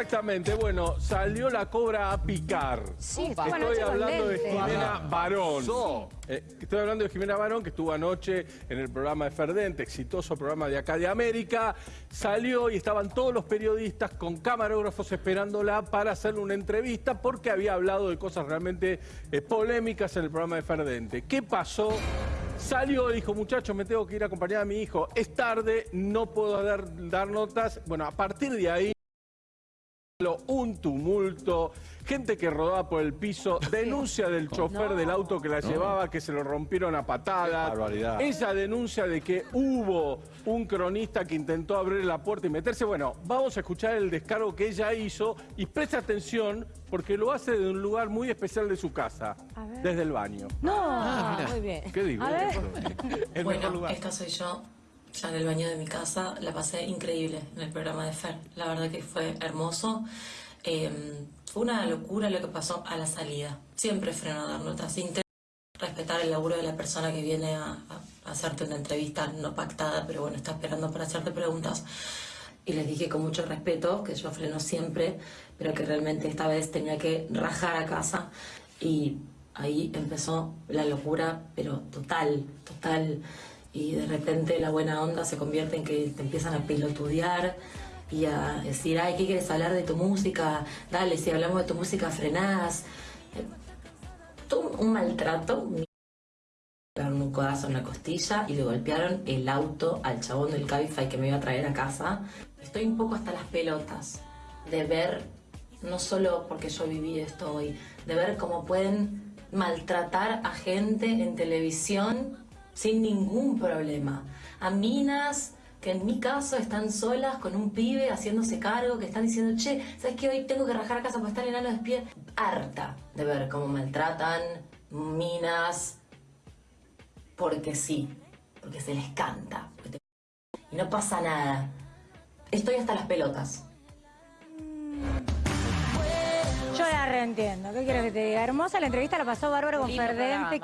Exactamente, bueno, salió la cobra a picar. Sí, Estoy hablando de. Jimena Barón. Eh, estoy hablando de Jimena Barón, que estuvo anoche en el programa de Ferdente, exitoso programa de acá de América. Salió y estaban todos los periodistas con camarógrafos esperándola para hacerle una entrevista porque había hablado de cosas realmente eh, polémicas en el programa de Ferdente. ¿Qué pasó? Salió y dijo, muchachos, me tengo que ir a acompañar a mi hijo. Es tarde, no puedo dar, dar notas. Bueno, a partir de ahí un tumulto, gente que rodaba por el piso, denuncia del chofer del auto que la llevaba, que se lo rompieron a patadas. Esa denuncia de que hubo un cronista que intentó abrir la puerta y meterse. Bueno, vamos a escuchar el descargo que ella hizo y presta atención porque lo hace de un lugar muy especial de su casa, A ver. desde el baño. No, muy bien. ¿Qué digo? A ver. El mejor Bueno, lugar. esta soy yo, en el baño de mi casa. La pasé increíble en el programa de Fer. La verdad que fue hermoso. Eh, fue una locura lo que pasó a la salida. Siempre freno a dar notas. Intento respetar el laburo de la persona que viene a, a hacerte una entrevista no pactada, pero bueno, está esperando para hacerte preguntas. Y les dije con mucho respeto que yo freno siempre, pero que realmente esta vez tenía que rajar a casa. Y ahí empezó la locura, pero total, total. Y de repente la buena onda se convierte en que te empiezan a pilotudear y a decir, ay, ¿qué quieres hablar de tu música? Dale, si hablamos de tu música, frenás. Todo un maltrato. Pegaron un codazo en la costilla y le golpearon el auto al chabón del Cabify que me iba a traer a casa. Estoy un poco hasta las pelotas de ver, no solo porque yo viví esto hoy, de ver cómo pueden maltratar a gente en televisión sin ningún problema. A minas que en mi caso están solas con un pibe haciéndose cargo, que están diciendo, che, ¿sabes qué? Hoy tengo que rajar a casa para estar enano despide. Harta de ver cómo maltratan minas porque sí, porque se les canta. te- Y no pasa nada. Estoy hasta las pelotas. Yo la reentiendo. ¿Qué quieres que te diga? Hermosa la entrevista, la pasó bárbaro con Lindo Ferdente. programa. Qué